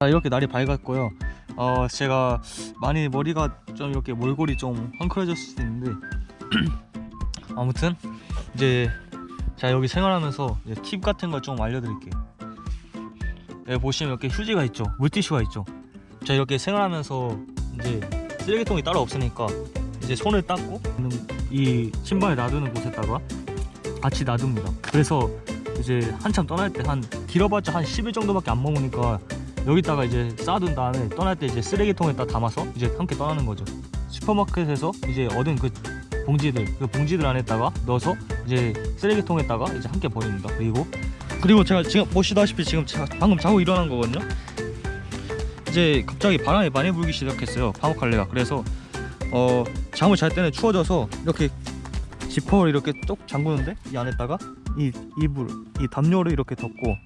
자, 이렇게 날이 밝았고요. 어, 제가 많이 머리가 좀 이렇게 몰골이 좀 헝클어졌을 수도 있는데 아무튼 이제 자 여기 생활하면서 팁 같은 걸 좀 알려드릴게요. 여기 보시면 이렇게 휴지가 있죠, 물티슈가 있죠. 자 이렇게 생활하면서 이제 쓰레기통이 따로 없으니까 이제 손을 닦고 이 신발 놔두는 곳에다가 같이 놔둡니다. 그래서 이제 한참 떠날 때 한 길어봤자 한 10일 정도밖에 안 머무니까 여기다가 이제 쌓아둔 다음에 떠날 때 이제 쓰레기통에다 담아서 이제 함께 떠나는 거죠. 슈퍼마켓에서 이제 얻은 그 봉지들 그 봉지들 안에다가 넣어서 이제 쓰레기통에다가 이제 함께 버립니다. 그리고 그리고 제가 지금 보시다시피 지금 방금 자고 일어난 거거든요. 이제 갑자기 바람이 많이 불기 시작했어요. 파묵칼레가 그래서 어 잠을 잘 때는 추워져서 이렇게 지퍼를 이렇게 뚝 잠그는데 이 안에다가 이 이불 이 담요를 이렇게 덮고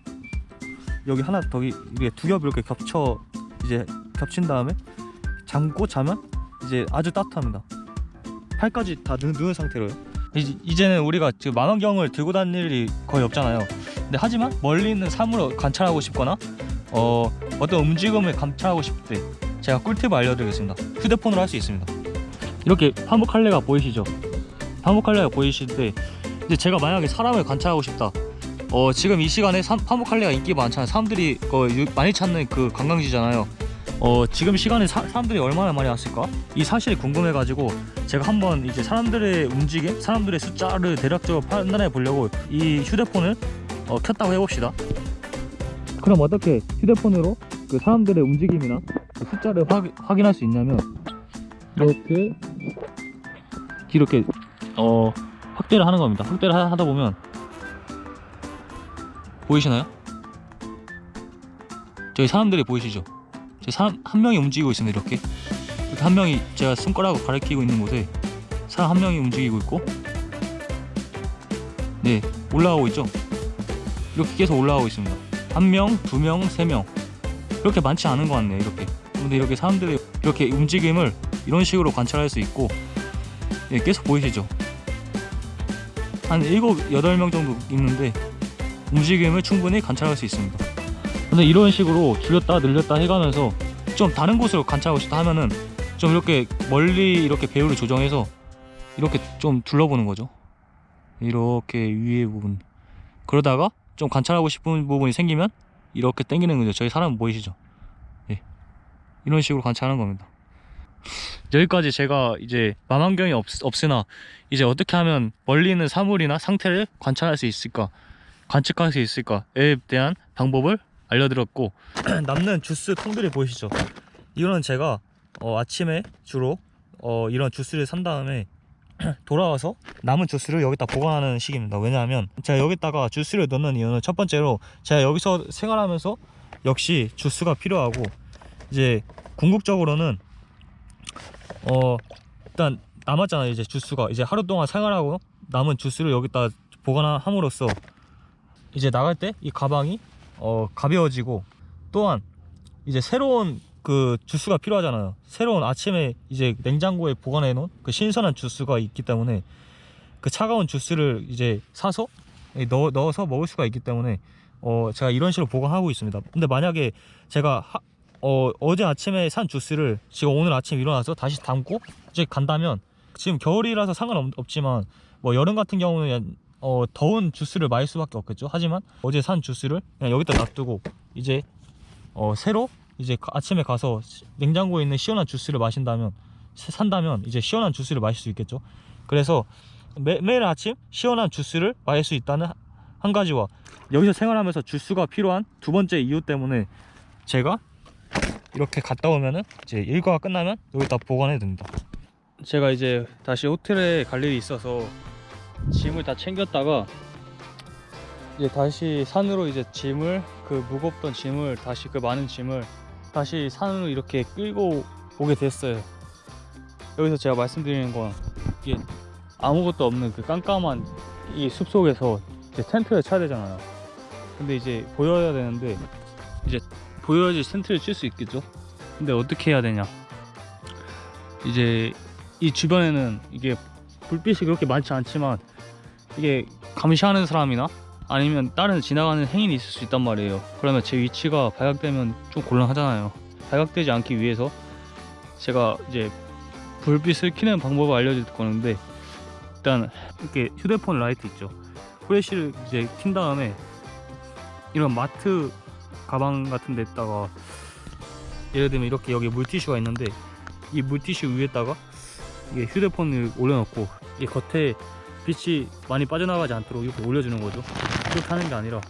여기 하나 더 이- 이게 두 겹 이렇게 겹쳐 이제 겹친 다음에 잠고 자면 이제 아주 따뜻합니다. 팔까지 다 누, 누운 상태로요. 이제, 이제 는 우리가 지금 망원경을 들고 다닐 일이 거의 없잖아요. 근데 하지만 멀리 있는 사물을 관찰하고 싶거나 어, 어떤 움직임을 관찰하고 싶을 때 제가 꿀팁을 알려드리겠습니다. 휴대폰으로 할 수 있습니다. 이렇게 파묵칼레가 보이시죠? 파묵칼레가 보이실 때 이제 제가 만약에 사람을 관찰하고 싶다. 어 지금 이 시간에 사, 파묵칼레가 인기 많잖아요. 사람들이 어, 유- 많이 찾는 그 관광지잖아요. 어 지금 시간에 사, 사람들이 얼마나 많이 왔을까? 이 사실이 궁금해가지고 제가 한번 이제 사람들의 움직임, 사람들의 숫자를 대략적으로 판단해 보려고 이 휴대폰을 어, 켰다고 해봅시다. 그럼 어떻게 휴대폰으로 그 사람들의 움직임이나 그 숫자를 확, 확인할 수 있냐면 이렇게 이렇게 어 확대를 하는 겁니다. 확대를 하- 하다 보면 보이시나요? 저기 사람들이 보이시죠? 저 사람 한 명이 움직이고 있습니다. 이렇게 이렇게 한 명이 제가 손가락으로 가리키고 있는 곳에 사람 한 명이 움직이고 있고 네 올라가고 있죠? 이렇게 계속 올라가고 있습니다. 한 명, 두 명, 세 명. 그렇게 많지 않은 것 같네요. 이렇게. 근데 이렇게 사람들이 이렇게 움직임을 이런 식으로 관찰할 수 있고 예, 계속 보이시죠? 한 일곱, 여덟 명 정도 있는데 움직임을 충분히 관찰할 수 있습니다. 근데 이런 식으로 줄였다 늘렸다 해가면서 좀 다른 곳으로 관찰하고 싶다 하면은 좀 이렇게 멀리 이렇게 배우를 조정해서 이렇게 좀 둘러보는 거죠. 이렇게 위에 부분. 그러다가 좀 관찰하고 싶은 부분이 생기면 이렇게 당기는 거죠. 저희 사람 보이시죠? 예. 이런 식으로 관찰하는 겁니다. 여기까지 제가 이제 망원경이 없, 없으나 이제 어떻게 하면 멀리 있는 사물이나 상태를 관찰할 수 있을까 관측할 수 있을까에 대한 방법을 알려드렸고 남는 주스 통들이 보이시죠? 이거는 제가 어, 아침에 주로 어, 이런 주스를 산 다음에 돌아와서 남은 주스를 여기다 보관하는 식입니다. 왜냐하면 제가 여기다가 주스를 넣는 이유는 첫 번째로 제가 여기서 생활하면서 역시 주스가 필요하고 이제 궁극적으로는 어 일단 남았잖아요 이제 주스가 이제 하루 동안 생활하고 남은 주스를 여기다 보관함으로써 이제 나갈 때 이 가방이 어 가벼워지고 또한 이제 새로운 그 주스가 필요하잖아요. 새로운 아침에 이제 냉장고에 보관해 놓은 그 신선한 주스가 있기 때문에 그 차가운 주스를 이제 사서 넣어, 넣어서 먹을 수가 있기 때문에 어 제가 이런 식으로 보관하고 있습니다. 근데 만약에 제가 하, 어, 어제 아침에 산 주스를 지금 오늘 아침 일어나서 다시 담고 이제 간다면 지금 겨울이라서 상관없지만 뭐 여름 같은 경우는 어, 더운 주스를 마실 수밖에 없겠죠 하지만 어제 산 주스를 그냥 여기다 놔두고 이제 어, 새로 이제 가- 아침에 가서 시- 냉장고에 있는 시원한 주스를 마신다면 사- 산다면 이제 시원한 주스를 마실 수 있겠죠 그래서 매, 매일 아침 시원한 주스를 마실 수 있다는 하- 한 가지와 여기서 생활하면서 주스가 필요한 두 번째 이유 때문에 제가 이렇게 갔다 오면은 이제 일과가 끝나면 여기다 보관해 둡니다. 제가 이제 다시 호텔에 갈 일이 있어서 짐을 다 챙겼다가 이제 다시 산으로 이제 짐을 그 무겁던 짐을 다시 그 많은 짐을 다시 산으로 이렇게 끌고 오게 됐어요. 여기서 제가 말씀드리는 건 이게 아무것도 없는 그 깜깜한 이 숲속에서 이제 텐트를 쳐야 되잖아요. 근데 이제 보여야 되는데 이제 보여야지 텐트를 칠 수 있겠죠 근데 어떻게 해야 되냐 이제 이 주변에는 이게 불빛이 그렇게 많지 않지만 이게 감시하는 사람이나 아니면 다른 지나가는 행인이 있을 수 있단 말이에요. 그러면 제 위치가 발각되면 좀 곤란하잖아요. 발각되지 않기 위해서 제가 이제 불빛을 켜는 방법을 알려줄 건데 일단 이렇게 휴대폰 라이트 있죠. 후레쉬를 이제 킨 다음에 이런 마트 가방 같은 데다가 예를 들면 이렇게 여기 물티슈가 있는데 이 물티슈 위에다가 이게 휴대폰을 올려놓고 이 겉에 빛이 많이 빠져나가지 않도록 이렇게 올려주는 거죠. 이렇게 하는 게 아니라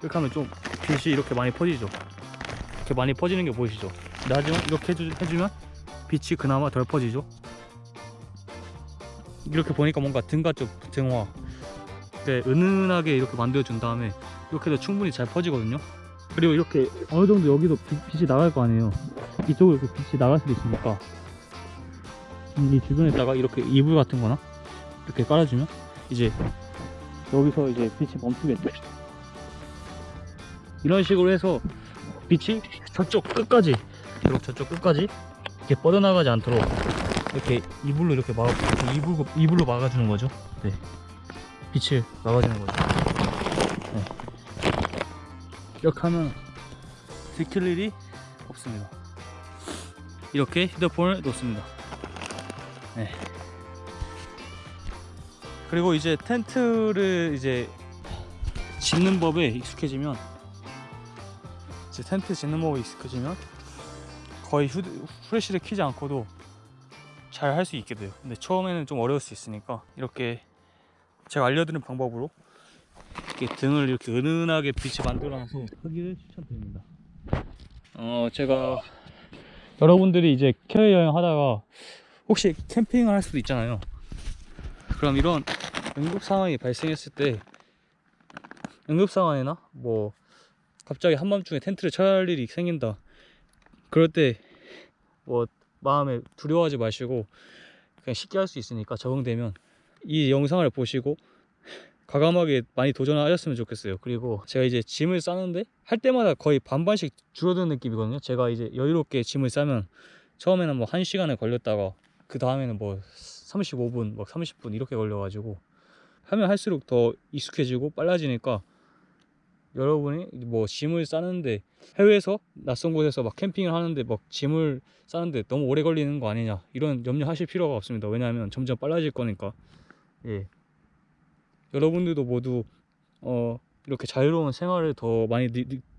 이렇게 하면 좀 빛이 이렇게 많이 퍼지죠. 이렇게 많이 퍼지는 게 보이시죠? 나중에 이렇게 해주, 해주 면 빛이 그나마 덜 퍼지죠. 이렇게 보니까 뭔가 등가 쪽 등화 네, 은은하게 이렇게 만들어 준 다음에 이렇게 해도 충분히 잘 퍼지거든요. 그리고 이렇게 어느 정도 여기도 빛- 빛이 나갈 거 아니에요. 이쪽으로 이렇게 빛이 나갈 수도 있으니까. 음, 이 주변에다가 이렇게 이불 같은 거나 이렇게 깔아주면 이제 여기서 이제 빛이 멈추겠죠 이런 식으로 해서 빛이 저쪽 끝까지 이렇게 저쪽 끝까지 이렇게 뻗어나가지 않도록 이렇게 이불로 이렇게 막 이렇게 이불, 이불로 막아주는 거죠 네. 빛을 막아주는 거죠 네. 이렇게 하면 들킬 일이 없습니다 이렇게 휴대폰을 놓습니다 네. 그리고 이제 텐트를 이제 짓는 법에 익숙해지면 이제 텐트 짓는 법에 익숙해지면 거의 휴대, 후레쉬를 켜지 않고도 잘 할 수 있게 돼요. 근데 처음에는 좀 어려울 수 있으니까 이렇게 제가 알려드린 방법으로 이렇게 등을 이렇게 은은하게 빛이 만들어놔서 하기를 추천드립니다. 어 제가 여러분들이 이제 캐리 여행 하다가 혹시 캠핑을 할 수도 있잖아요 그럼 이런 응급 상황이 발생했을 때 응급 상황이나 뭐 갑자기 한밤중에 텐트를 쳐야 할 일이 생긴다. 그럴 때 뭐 마음에 두려워하지 마시고 그냥 쉽게 할 수 있으니까 적응되면 이 영상을 보시고 과감하게 많이 도전하셨으면 좋겠어요. 그리고 제가 이제 짐을 싸는데 할 때마다 거의 반반씩 줄어드는 느낌이거든요. 제가 이제 여유롭게 짐을 싸면 처음에는 뭐 1시간을 걸렸다가 그 다음에는 뭐 35분, 막 30분 이렇게 걸려 가지고 하면 할수록 더 익숙해지고 빨라지니까 여러분이 뭐 짐을 싸는데 해외에서 낯선 곳에서 막 캠핑을 하는데 막 짐을 싸는데 너무 오래 걸리는 거 아니냐 이런 염려하실 필요가 없습니다. 왜냐하면 점점 빨라질 거니까. 예. 여러분들도 모두 어 이렇게 자유로운 생활을 더 많이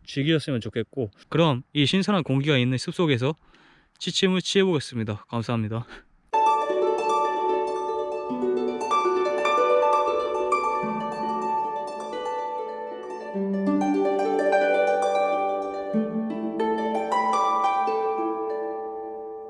즐기셨으면 좋겠고 그럼 이 신선한 공기가 있는 숲속에서 취침을 취해 보겠습니다. 감사합니다